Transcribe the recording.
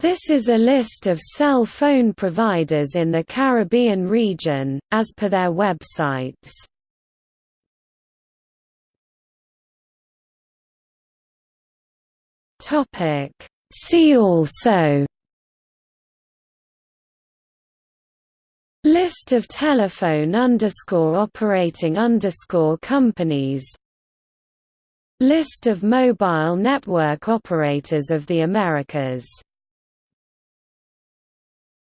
This is a list of cell phone providers in the Caribbean region, as per their websites. See also List of telephone underscore operating underscore companies List of mobile network operators of the Americas